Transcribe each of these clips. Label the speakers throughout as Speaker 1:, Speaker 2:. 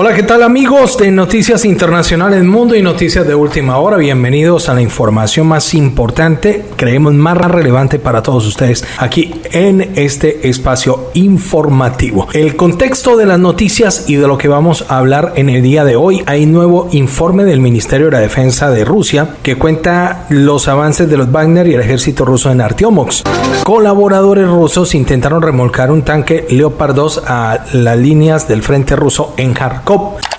Speaker 1: Hola, ¿qué tal amigos de Noticias Internacionales Mundo y Noticias de Última Hora? Bienvenidos a la información más importante, creemos más relevante para todos ustedes aquí en este espacio informativo. El contexto de las noticias y de lo que vamos a hablar en el día de hoy, hay nuevo informe del Ministerio de la Defensa de Rusia que cuenta los avances de los Wagner y el ejército ruso en Artyomox. Colaboradores rusos intentaron remolcar un tanque Leopard 2 a las líneas del frente ruso en Kharkov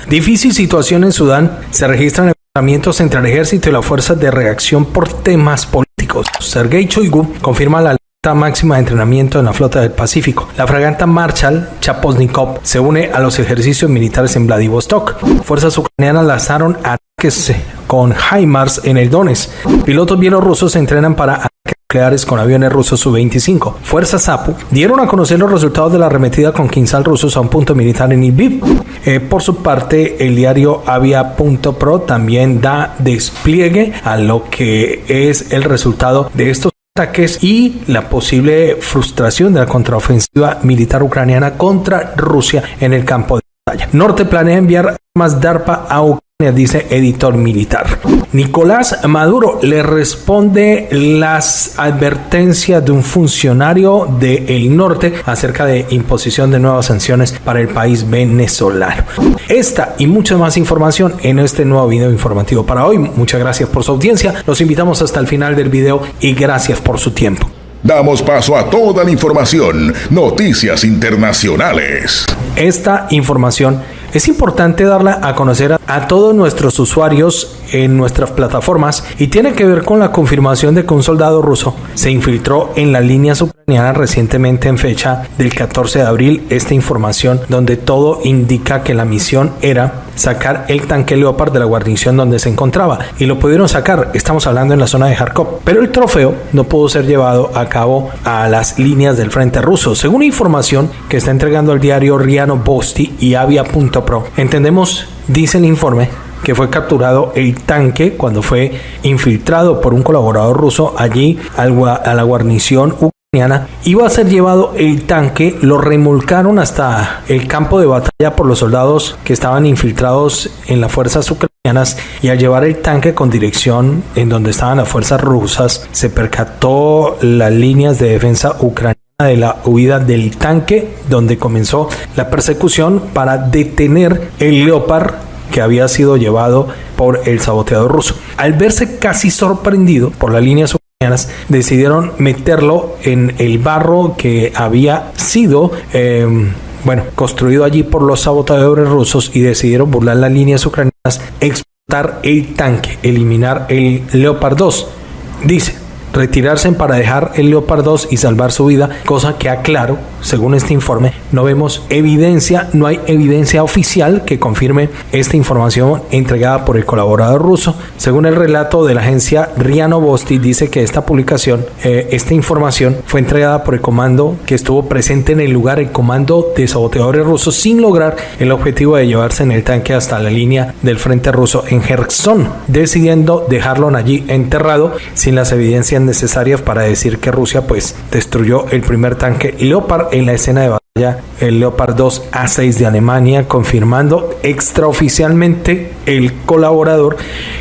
Speaker 1: Difícil situación en Sudán. Se registran enfrentamientos entre el ejército y las fuerzas de reacción por temas políticos. Sergei Choigu confirma la alerta máxima de entrenamiento en la flota del Pacífico. La fragata Marshall Chaposnikov se une a los ejercicios militares en Vladivostok. Fuerzas ucranianas lanzaron ataques con HIMARS en el Donetsk. Pilotos bielorrusos se entrenan para nucleares con aviones rusos Su-25. Fuerzas APU dieron a conocer los resultados de la arremetida con quinzal rusos a un punto militar en Lviv. Eh, por su parte, el diario Avia.pro también da despliegue a lo que es el resultado de estos ataques y la posible frustración de la contraofensiva militar ucraniana contra Rusia en el campo de batalla. Norte planea enviar más DARPA a Ucrania dice editor militar. Nicolás Maduro le responde las advertencias de un funcionario del norte acerca de imposición de nuevas sanciones para el país venezolano. Esta y mucha más información en este nuevo video informativo para hoy. Muchas gracias por su audiencia. Los invitamos hasta el final del video y gracias por su tiempo.
Speaker 2: Damos paso a toda la información, noticias internacionales.
Speaker 1: Esta información es importante darla a conocer a, todos nuestros usuarios en nuestras plataformas y tiene que ver con la confirmación de que un soldado ruso se infiltró en las líneas ucranianas recientemente en fecha del 14 de abril. Esta información donde todo indica que la misión era sacar el tanque Leopard de la guarnición donde se encontraba y lo pudieron sacar. Estamos hablando en la zona de Kharkov, pero el trofeo no pudo ser llevado a cabo a las líneas del frente ruso. Según información que está entregando el diario Riano Bosti y Avia.pro, entendemos, dice el informe, que fue capturado el tanque cuando fue infiltrado por un colaborador ruso allí a la guarnición ucraniana. Iba a ser llevado el tanque, lo remolcaron hasta el campo de batalla por los soldados que estaban infiltrados en las fuerzas ucranianas y al llevar el tanque con dirección en donde estaban las fuerzas rusas, se percató las líneas de defensa ucraniana de la huida del tanque donde comenzó la persecución para detener el Leopard que había sido llevado por el saboteador ruso. Al verse casi sorprendido por las líneas ucranianas, decidieron meterlo en el barro que había sido em, bueno, construido allí por los saboteadores rusos y decidieron burlar las líneas ucranianas, explotar el tanque, eliminar el Leopard 2. Dice, retirarse para dejar el Leopard 2 y salvar su vida, cosa que aclaro, según este informe, no vemos evidencia, no hay evidencia oficial que confirme esta información entregada por el colaborador ruso. Según el relato de la agencia Riano Bosti, dice que esta publicación, eh, esta información fue entregada por el comando que estuvo presente en el lugar, el comando de saboteadores rusos, sin lograr el objetivo de llevarse en el tanque hasta la línea del frente ruso en Kherson, decidiendo dejarlo allí enterrado sin las evidencias necesarias para decir que Rusia pues destruyó el primer tanque Leopard en la escena de batalla, el Leopard 2 A6 de Alemania, confirmando extraoficialmente el colaborador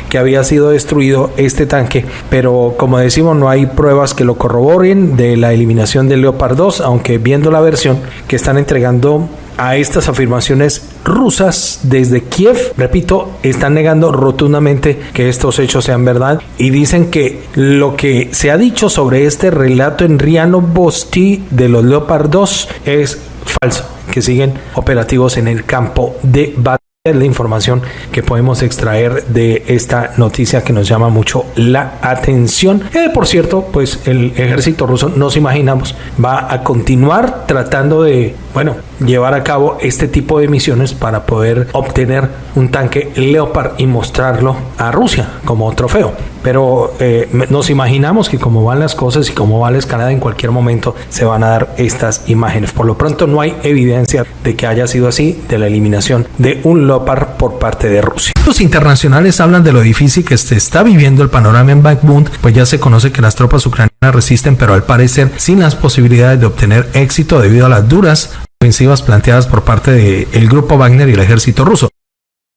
Speaker 1: que había sido destruido este tanque, pero como decimos no hay pruebas que lo corroboren de la eliminación del Leopard 2, aunque viendo la versión que están entregando a estas afirmaciones rusas desde Kiev, repito, están negando rotundamente que estos hechos sean verdad y dicen que lo que se ha dicho sobre este relato en Riano Bosti de los Leopard 2 es falso, que siguen operativos en el campo de batalla la información que podemos extraer de esta noticia que nos llama mucho la atención. Eh, por cierto, pues el ejército ruso, nos imaginamos, va a continuar tratando de, bueno, llevar a cabo este tipo de misiones para poder obtener un tanque Leopard y mostrarlo a Rusia como trofeo. Pero eh, nos imaginamos que como van las cosas y como va la escalada, en cualquier momento se van a dar estas imágenes. Por lo pronto no hay evidencia de que haya sido así de la eliminación de un Leopard por parte de Rusia. Los internacionales hablan de lo difícil que se está viviendo el panorama en Bakhmut, pues ya se conoce que las tropas ucranianas resisten, pero al parecer sin las posibilidades de obtener éxito debido a las duras ofensivas planteadas por parte del grupo Wagner y el ejército ruso.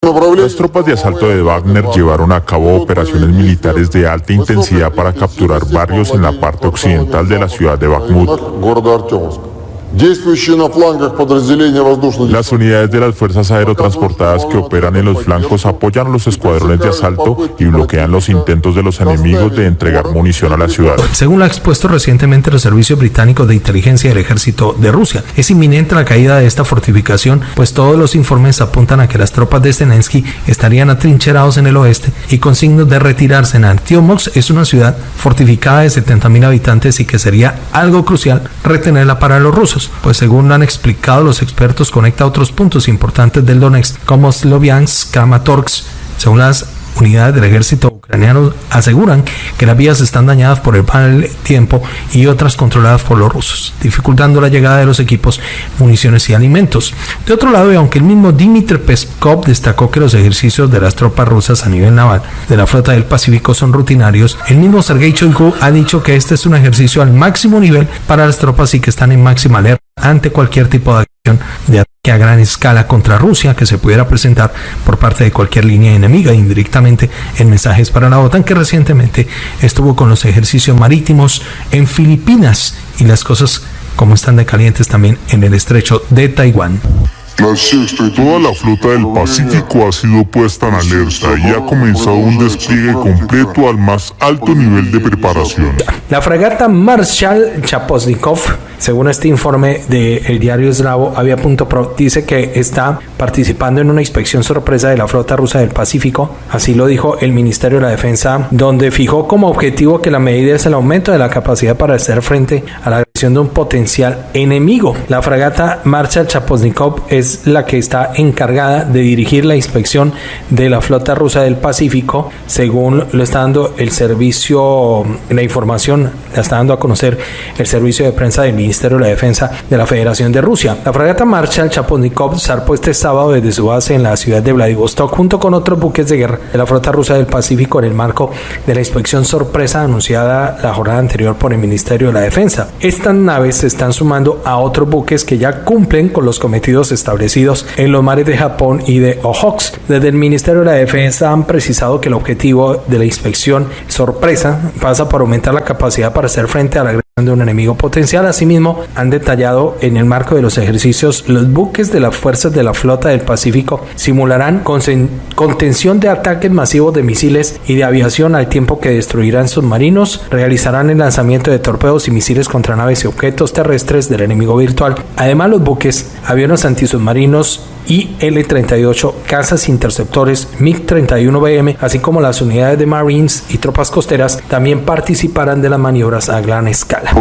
Speaker 3: Las tropas de asalto de Wagner llevaron a cabo operaciones militares de alta intensidad para capturar barrios en la parte occidental de la ciudad de Bakhmut. Las unidades de las fuerzas aerotransportadas que operan en los flancos apoyan a los escuadrones de asalto y bloquean los intentos de los enemigos de entregar munición a la ciudad.
Speaker 1: Según lo ha expuesto recientemente los servicios británicos de inteligencia del ejército de Rusia, es inminente la caída de esta fortificación, pues todos los informes apuntan a que las tropas de Zelensky estarían atrincherados en el oeste y con signos de retirarse en Antiomox es una ciudad fortificada de 70.000 habitantes y que sería algo crucial retenerla para los rusos pues según han explicado los expertos conecta otros puntos importantes del Donetsk como Sloviansk, Kramatorsk, según las unidades del ejército ucraniano aseguran que las vías están dañadas por el mal tiempo y otras controladas por los rusos, dificultando la llegada de los equipos, municiones y alimentos. De otro lado, y aunque el mismo Dmitry Peskov destacó que los ejercicios de las tropas rusas a nivel naval de la flota del Pacífico son rutinarios, el mismo Sergei Shoigu ha dicho que este es un ejercicio al máximo nivel para las tropas y que están en máxima alerta ante cualquier tipo de de ataque a gran escala contra Rusia que se pudiera presentar por parte de cualquier línea enemiga indirectamente en mensajes para la OTAN que recientemente estuvo con los ejercicios marítimos en Filipinas y las cosas como están de calientes también en el estrecho de Taiwán.
Speaker 3: Toda la flota del Pacífico ha sido puesta en alerta y ha comenzado un despliegue completo al más alto nivel de preparación.
Speaker 1: La fragata Marshal Chaposnikov, según este informe del diario Eslavo, Avia.pro, dice que está participando en una inspección sorpresa de la flota rusa del Pacífico. Así lo dijo el Ministerio de la Defensa, donde fijó como objetivo que la medida es el aumento de la capacidad para hacer frente a la de un potencial enemigo. La fragata Marshal Chaposnikov es la que está encargada de dirigir la inspección de la flota rusa del Pacífico, según lo está dando el servicio, la información la está dando a conocer el servicio de prensa del Ministerio de la Defensa de la Federación de Rusia. La fragata Marshal Chaponikov zarpó este sábado desde su base en la ciudad de Vladivostok junto con otros buques de guerra de la flota rusa del Pacífico en el marco de la inspección sorpresa anunciada la jornada anterior por el Ministerio de la Defensa. Naves se están sumando a otros buques que ya cumplen con los cometidos establecidos en los mares de Japón y de Ojox. Desde el Ministerio de la Defensa han precisado que el objetivo de la inspección sorpresa pasa por aumentar la capacidad para hacer frente a la de un enemigo potencial. Asimismo, han detallado en el marco de los ejercicios los buques de las fuerzas de la flota del Pacífico simularán contención de ataques masivos de misiles y de aviación al tiempo que destruirán submarinos, realizarán el lanzamiento de torpedos y misiles contra naves y objetos terrestres del enemigo virtual. Además, los buques, aviones antisubmarinos y L-38 cazas interceptores MiG-31BM, así como las unidades de Marines y tropas costeras, también participarán de las maniobras a gran escala.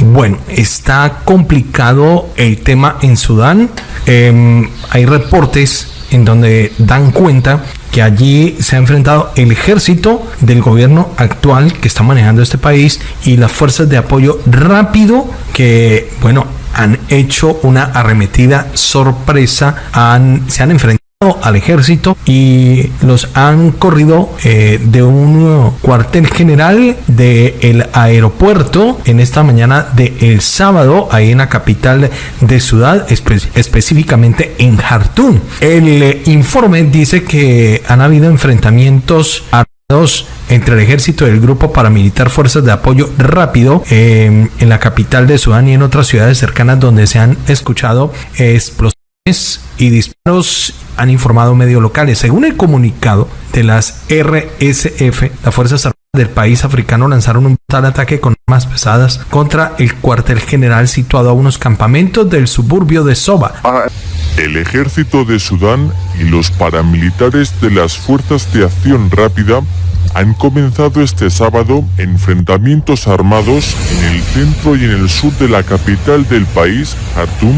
Speaker 1: Bueno, está complicado el tema en Sudán. Em, hay reportes en donde dan cuenta que allí se ha enfrentado el ejército del gobierno actual que está manejando este país y las fuerzas de apoyo rápido que, bueno, han hecho una arremetida sorpresa, han, se han enfrentado al ejército y los han corrido eh, de un cuartel general del aeropuerto en esta mañana del el sábado ahí en la capital de Sudán específicamente en Jartum el informe dice que han habido enfrentamientos armados entre el ejército y el grupo paramilitar Fuerzas de Apoyo Rápido em, en la capital de Sudán y en otras ciudades cercanas donde se han escuchado explosiones y disparos han informado medios locales. Según el comunicado de las RSF, las Fuerzas Armadas del país africano lanzaron un tal ataque con armas pesadas contra el cuartel general situado a unos campamentos del suburbio de Soba.
Speaker 3: El ejército de Sudán y los paramilitares de las Fuerzas de Acción Rápida han comenzado este sábado enfrentamientos armados en el centro y en el sur de la capital del país, Khartoum,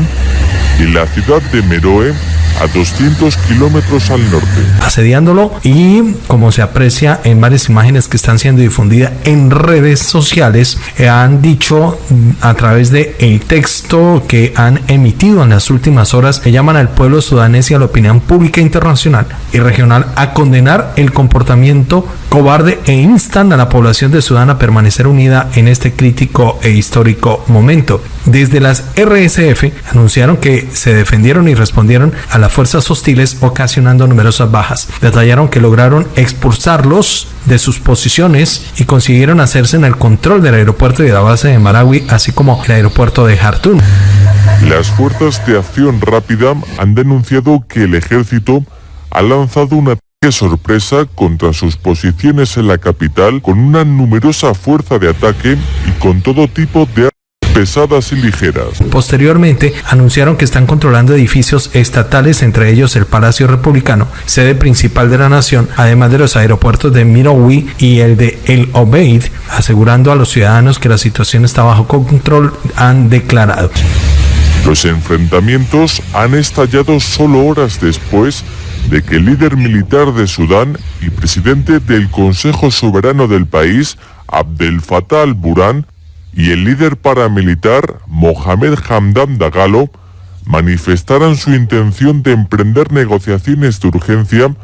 Speaker 3: y la ciudad de Meroe, a 200 kilómetros al norte.
Speaker 1: Asediándolo y como se aprecia en varias imágenes que están siendo difundidas en redes sociales, eh, han dicho mm, a través de texto que han emitido en las últimas horas que llaman al pueblo sudanés y a la opinión pública internacional y regional a condenar el comportamiento cobarde cobarde e instan a la población de Sudán a permanecer unida en este crítico e histórico momento. Desde las RSF anunciaron que se defendieron y respondieron a las fuerzas hostiles ocasionando numerosas bajas. Detallaron que lograron expulsarlos de sus posiciones y consiguieron hacerse en el control del aeropuerto y de la base de Marawi, así como el aeropuerto de Jartún.
Speaker 3: Las fuerzas de acción rápida han denunciado que el ejército ha lanzado una ataque sorpresa contra sus posiciones en la capital con una numerosa fuerza de ataque y con todo tipo de pesadas y ligeras.
Speaker 1: Posteriormente, anunciaron que están controlando edificios estatales, entre ellos el Palacio Republicano, sede principal de la nación, además de los aeropuertos de Mirowi y el de El Obeid, asegurando a los ciudadanos que la situación está bajo control, han declarado.
Speaker 3: Los enfrentamientos han estallado solo horas después de que el líder militar de Sudán y presidente del Consejo Soberano del país, Abdel Fattah al-Burhan, y el líder paramilitar, Mohamed Hamdan Dagalo, manifestaran su intención de emprender negociaciones de urgencia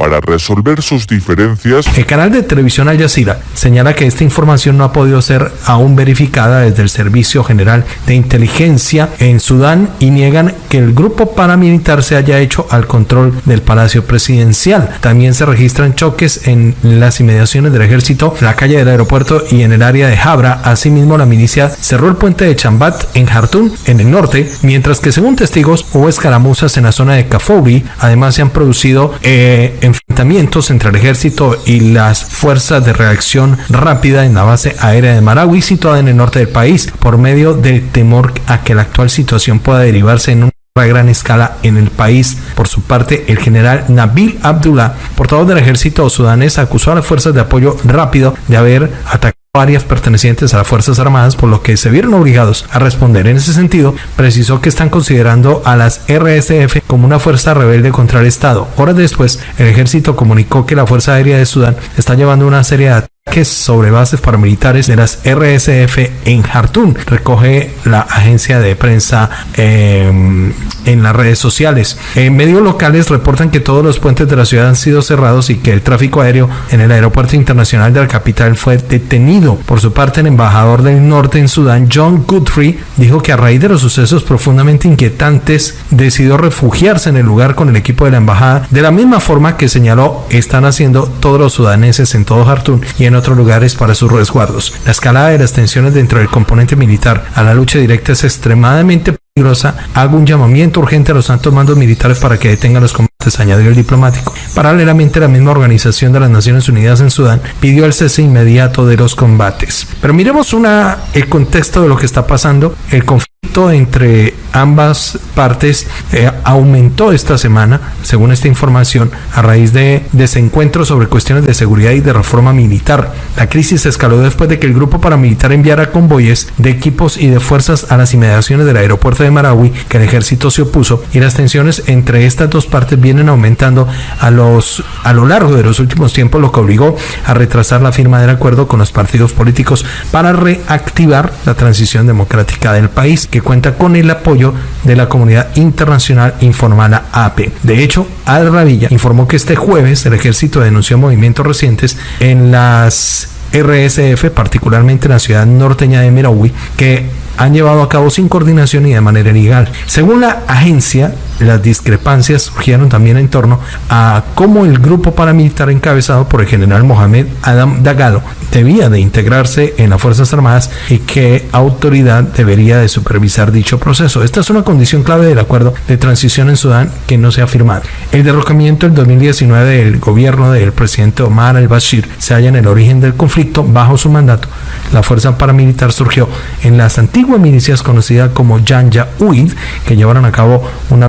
Speaker 3: para resolver sus diferencias.
Speaker 1: El canal de televisión Al Jazeera señala que esta información no ha podido ser aún verificada desde el Servicio General de Inteligencia en Sudán y niegan que el grupo paramilitar se haya hecho al control del Palacio Presidencial. También se registran choques en las inmediaciones del ejército, en la calle del aeropuerto y en el área de Jabra. Asimismo, la milicia cerró el puente de Chambat en Jartún, en el norte, mientras que según testigos hubo escaramuzas en la zona de Kafouri. Además, se han producido eh, enfrentamientos entre el ejército y las fuerzas de reacción rápida en la base aérea de Marawi, situada en el norte del país, por medio del temor a que la actual situación pueda derivarse en una gran escala en el país. Por su parte, el general Nabil Abdullah, portavoz del ejército sudanés, acusó a las fuerzas de apoyo rápido de haber atacado varias pertenecientes a las Fuerzas Armadas, por lo que se vieron obligados a responder. En ese sentido, precisó que están considerando a las RSF como una fuerza rebelde contra el Estado. Horas después, el ejército comunicó que la Fuerza Aérea de Sudán está llevando una serie de sobre bases paramilitares de las RSF en Jartún, recoge la agencia de prensa eh, en las redes sociales. En medios locales reportan que todos los puentes de la ciudad han sido cerrados y que el tráfico aéreo en el aeropuerto internacional de la capital fue detenido. Por su parte, el embajador del norte en Sudán, John Guthrie, dijo que a raíz de los sucesos profundamente inquietantes decidió refugiarse en el lugar con el equipo de la embajada, de la misma forma que señaló están haciendo todos los sudaneses en todo Jartún y otros lugares para sus resguardos. La escalada de las tensiones dentro del componente militar a la lucha directa es extremadamente peligrosa. Hago un llamamiento urgente a los altos mandos militares para que detengan los combates, añadió el diplomático. Paralelamente, la misma Organización de las Naciones Unidas en Sudán pidió el cese inmediato de los combates. Pero miremos una, el contexto de lo que está pasando. El conflicto entre ambas partes eh, aumentó esta semana, según esta información, a raíz de desencuentros sobre cuestiones de seguridad y de reforma militar. La crisis escaló después de que el grupo paramilitar enviara convoyes de equipos y de fuerzas a las inmediaciones del aeropuerto de Marawi, que el ejército se opuso, y las tensiones entre estas dos partes vienen aumentando a, los, a lo largo de los últimos tiempos, lo que obligó a retrasar la firma del acuerdo con los partidos políticos para reactivar la transición democrática del país, que cuenta con el apoyo de la comunidad internacional informada AP. De hecho, Al Rabilla informó que este jueves el ejército denunció movimientos recientes en las RSF, particularmente en la ciudad norteña de Merawi, que han llevado a cabo sin coordinación y de manera ilegal. Según la agencia, las discrepancias surgieron también en torno a cómo el grupo paramilitar encabezado por el general Mohamed Adam Dagalo debía de integrarse en las Fuerzas Armadas y qué autoridad debería de supervisar dicho proceso. Esta es una condición clave del acuerdo de transición en Sudán que no se ha firmado. El derrocamiento en 2019 del gobierno del presidente Omar al-Bashir se halla en el origen del conflicto bajo su mandato. La fuerza paramilitar surgió en las antiguas milicias conocidas como Janja Uid, que llevaron a cabo una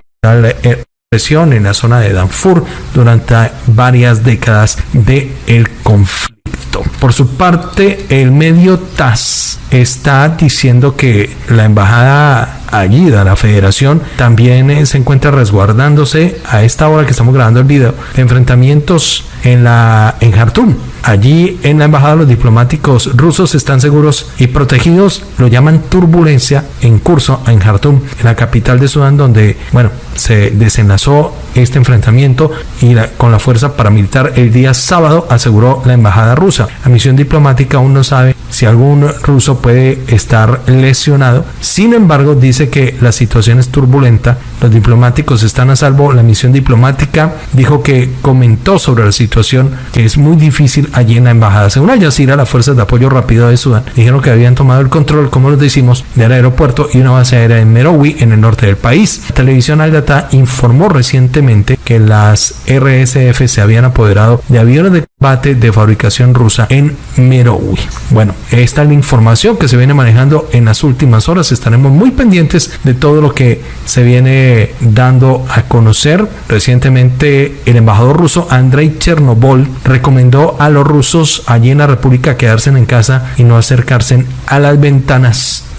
Speaker 1: presión en la zona de Darfur durante varias décadas del el conflicto. Por su parte, el medio TAS está diciendo que la embajada allí de la federación también eh, se encuentra resguardándose a esta hora que estamos grabando el video enfrentamientos en la en Jartum Allí en la embajada los diplomáticos rusos están seguros y protegidos, lo llaman turbulencia en curso en Jartum, en la capital de Sudán, donde, bueno, se desenlazó este enfrentamiento y con la fuerza paramilitar el día sábado, aseguró la embajada rusa. La misión diplomática aún no sabe si algún ruso puede estar lesionado. Sin embargo, dice que la situación es turbulenta, los diplomáticos están a salvo. La misión diplomática dijo que comentó sobre la situación que es muy difícil allí en la embajada. Según Al Jazeera, las fuerzas de apoyo rápido de Sudán dijeron que habían tomado el control, como les decimos, del aeropuerto y una base aérea en Merowi, en el norte del país. La televisión Al Data informó recientemente que las RSF se habían apoderado de aviones de combate de fabricación rusa en Merowi. Bueno, esta es la información que se viene manejando en las últimas horas. Estaremos muy pendientes de todo lo que se viene dando a conocer. Recientemente, el embajador ruso Andrei Chernobol recomendó a los rusos allí en la República quedarse en casa y no acercarse a las ventanas.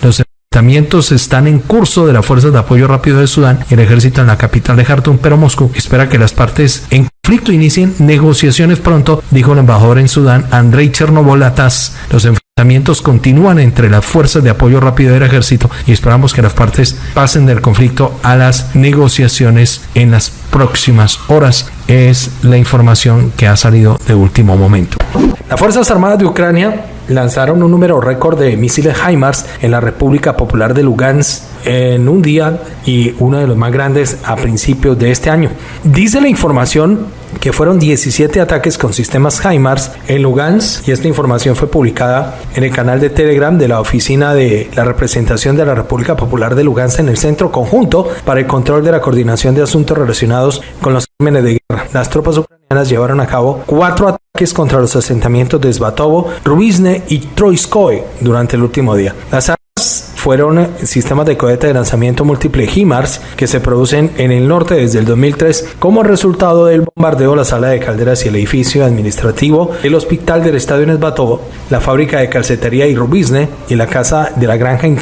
Speaker 1: Están en curso de las fuerzas de apoyo rápido de Sudán y el ejército en la capital de Jartum, pero Moscú espera que las partes en conflicto inicien negociaciones pronto, dijo el embajador en Sudán, Andrei Chernobol Atas. Los enfrentamientos continúan entre las fuerzas de apoyo rápido del ejército y esperamos que las partes pasen del conflicto a las negociaciones en las próximas horas. Es la información que ha salido de último momento. Las Fuerzas Armadas de Ucrania lanzaron un número récord de misiles HIMARS en la República Popular de Lugansk en un día y uno de los más grandes a principios de este año. Dice la información que fueron 17 ataques con sistemas HIMARS en Lugansk y esta información fue publicada en el canal de Telegram de la Oficina de la Representación de la República Popular de Lugansk en el Centro Conjunto para el Control de la Coordinación de Asuntos Relacionados con los crímenes de guerra. Las tropas ucranianas llevaron a cabo cuatro ataques contra los asentamientos de Svatovo, Rubizne y Troiskoy durante el último día. Las fueron sistemas de cohete de lanzamiento múltiple HIMARS que se producen en el norte desde el 2003 como resultado del bombardeo la sala de calderas y el edificio administrativo del hospital del estadio Nesbatovo, la fábrica de calcetería y Rubizne y la casa de la granja en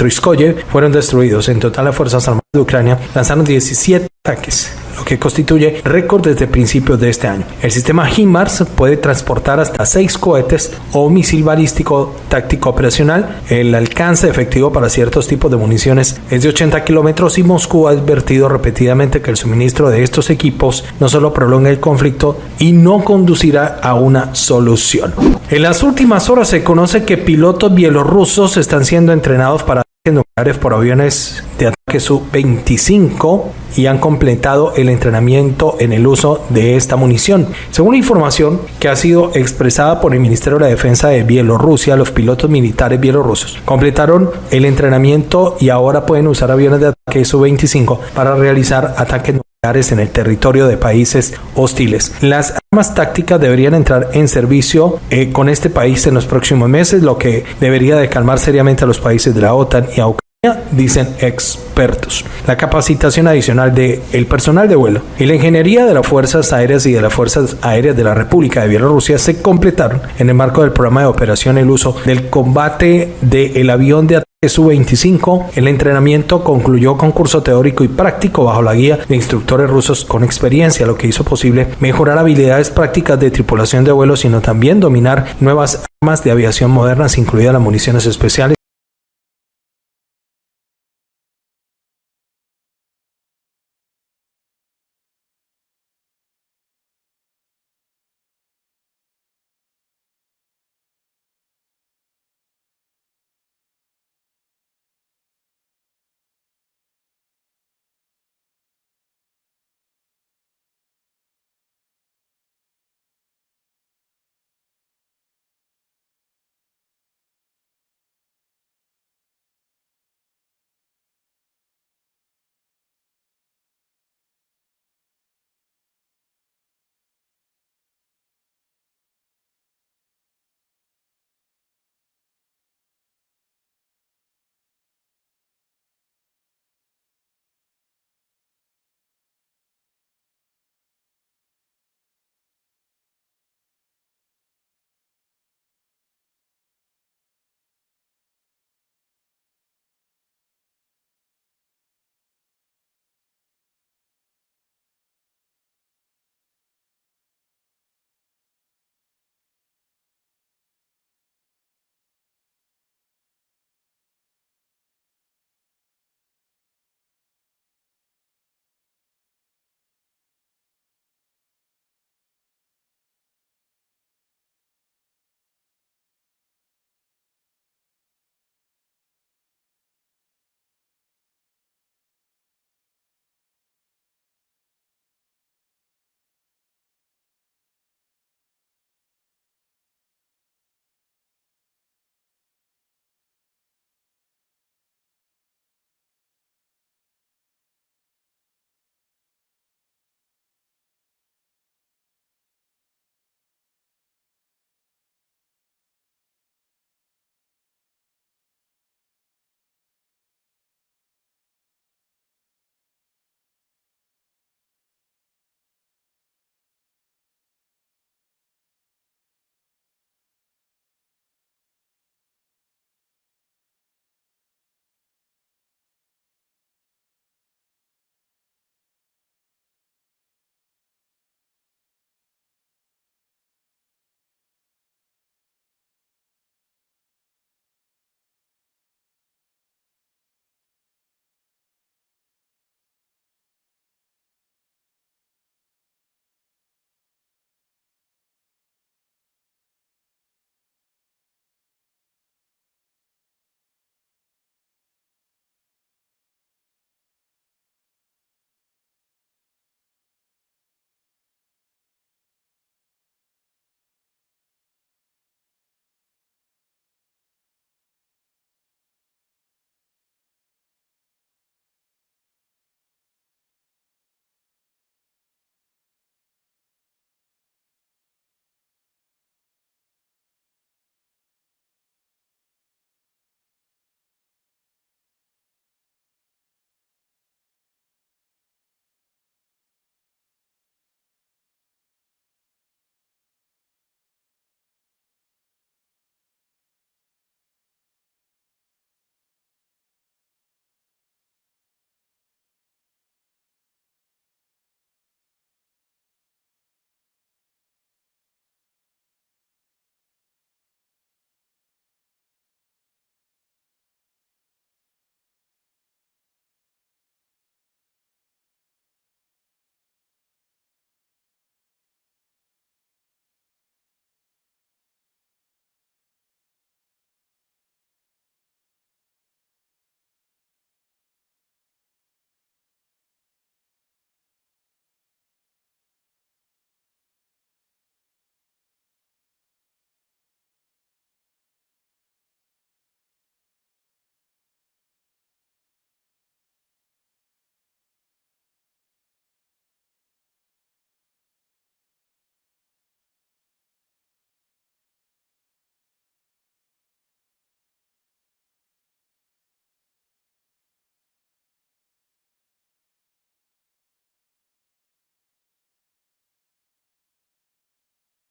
Speaker 1: fueron destruidos. En total las Fuerzas Armadas de Ucrania lanzaron 17 ataques lo que constituye récord desde principios de este año. El sistema HIMARS puede transportar hasta 6 cohetes o misil balístico táctico operacional. El alcance efectivo para ciertos tipos de municiones es de 80 kilómetros y Moscú ha advertido repetidamente que el suministro de estos equipos no solo prolonga el conflicto y no conducirá a una solución. En las últimas horas se conoce que pilotos bielorrusos están siendo entrenados para nucleares por aviones de ataque Su-25 y han completado el entrenamiento en el uso de esta munición. Según la información que ha sido expresada por el Ministerio de la Defensa de Bielorrusia, los pilotos militares bielorrusos completaron el entrenamiento y ahora pueden usar aviones de ataque Su-25 para realizar ataques nucleares en el territorio de países hostiles. Las armas tácticas deberían entrar en servicio eh, con este país en los próximos meses, lo que debería de calmar seriamente a los países de la OTAN y a Ucrania, dicen expertos. La capacitación adicional del el personal de vuelo y la ingeniería de las Fuerzas Aéreas y de las Fuerzas Aéreas de la República de Bielorrusia se completaron en el marco del programa de operación el uso del combate del avión de Su-25. El entrenamiento concluyó con curso teórico y práctico bajo la guía de instructores rusos con experiencia, lo que hizo posible mejorar habilidades prácticas de tripulación de vuelo, sino también dominar nuevas armas de aviación modernas, incluidas las municiones especiales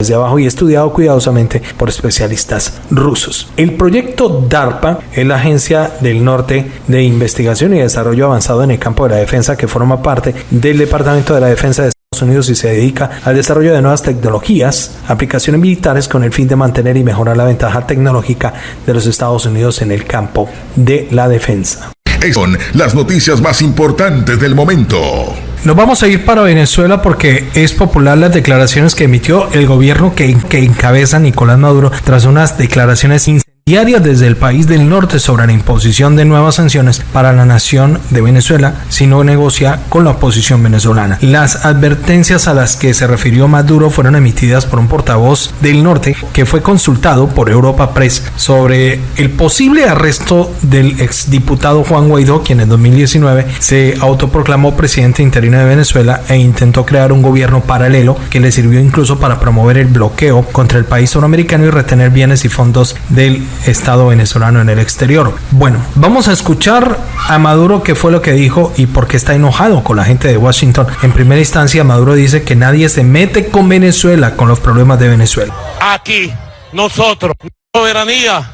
Speaker 1: desde abajo y estudiado cuidadosamente por especialistas rusos. El proyecto DARPA es la agencia del norte de investigación y desarrollo avanzado en el campo de la defensa que forma parte del Departamento de la Defensa de Estados Unidos y se dedica al desarrollo de nuevas tecnologías, aplicaciones militares con el fin de mantener y mejorar la ventaja tecnológica de los Estados Unidos en el campo de la defensa.
Speaker 2: Son las noticias más importantes del momento.
Speaker 1: Nos vamos a ir para Venezuela porque es popular las declaraciones que emitió el gobierno que, que encabeza Nicolás Maduro tras unas declaraciones diarias desde el país del norte sobre la imposición de nuevas sanciones para la nación de Venezuela si no negocia con la oposición venezolana. Las advertencias a las que se refirió Maduro fueron emitidas por un portavoz del norte que fue consultado por Europa Press sobre el posible arresto del exdiputado Juan Guaidó, quien en 2019 se autoproclamó presidente interino de Venezuela e intentó crear un gobierno paralelo que le sirvió incluso para promover el bloqueo contra el país suramericano y retener bienes y fondos del Estado venezolano en el exterior. Bueno, vamos a escuchar a Maduro qué fue lo que dijo y por qué está enojado con la gente de Washington. En primera instancia, Maduro dice que nadie se mete con Venezuela, con los problemas de Venezuela.
Speaker 4: Aquí, nosotros, soberanía,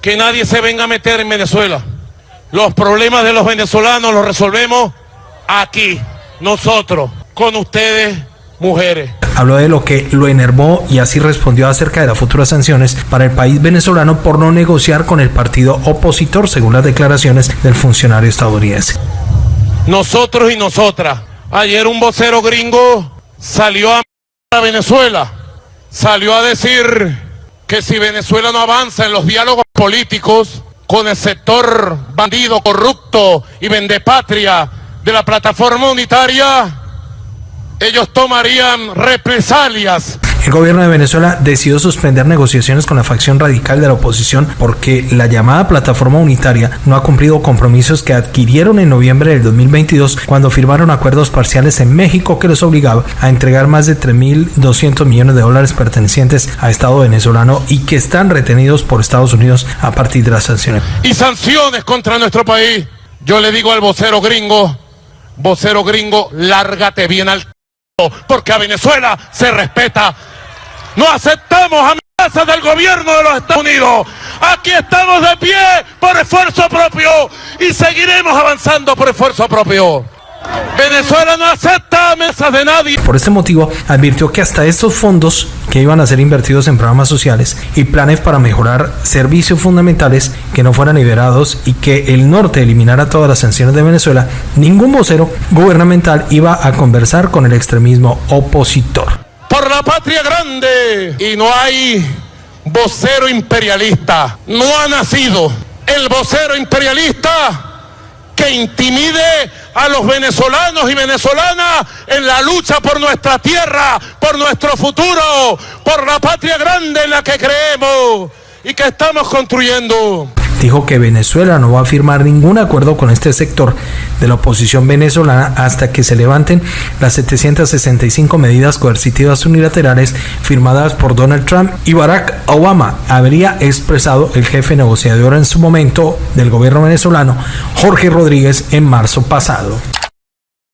Speaker 4: que nadie se venga a meter en Venezuela. Los problemas de los venezolanos los resolvemos aquí, nosotros, con ustedes, mujeres
Speaker 1: habló de lo que lo enervó y así respondió acerca de las futuras sanciones para el país venezolano por no negociar con el partido opositor, según las declaraciones del funcionario estadounidense.
Speaker 4: Nosotros y nosotras. Ayer un vocero gringo salió a Venezuela, salió a decir que si Venezuela no avanza en los diálogos políticos con el sector bandido, corrupto y vendepatria de la plataforma unitaria, ellos tomarían represalias.
Speaker 1: El gobierno de Venezuela decidió suspender negociaciones con la facción radical de la oposición porque la llamada plataforma unitaria no ha cumplido compromisos que adquirieron en noviembre del 2022 cuando firmaron acuerdos parciales en México que los obligaba a entregar más de 3.200 millones de dólares pertenecientes a Estado venezolano y que están retenidos por Estados Unidos a partir de las sanciones.
Speaker 4: Y sanciones contra nuestro país. Yo le digo al vocero gringo, vocero gringo, lárgate bien al porque a Venezuela se respeta. No aceptamos amenazas del gobierno de los Estados Unidos. Aquí estamos de pie por esfuerzo propio y seguiremos avanzando por esfuerzo propio. Venezuela no acepta amenazas de nadie.
Speaker 1: Por este motivo, advirtió que hasta estos fondos que iban a ser invertidos en programas sociales y planes para mejorar servicios fundamentales que no fueran liberados y que el norte eliminara todas las sanciones de Venezuela, ningún vocero gubernamental iba a conversar con el extremismo opositor.
Speaker 4: Por la patria grande y no hay vocero imperialista. No ha nacido el vocero imperialista que intimide a los venezolanos y venezolanas en la lucha por nuestra tierra, por nuestro futuro, por la patria grande en la que creemos y que estamos construyendo
Speaker 1: dijo que Venezuela no va a firmar ningún acuerdo con este sector de la oposición venezolana hasta que se levanten las 765 medidas coercitivas unilaterales firmadas por Donald Trump y Barack Obama, habría expresado el jefe negociador en su momento del gobierno venezolano, Jorge Rodríguez, en marzo pasado.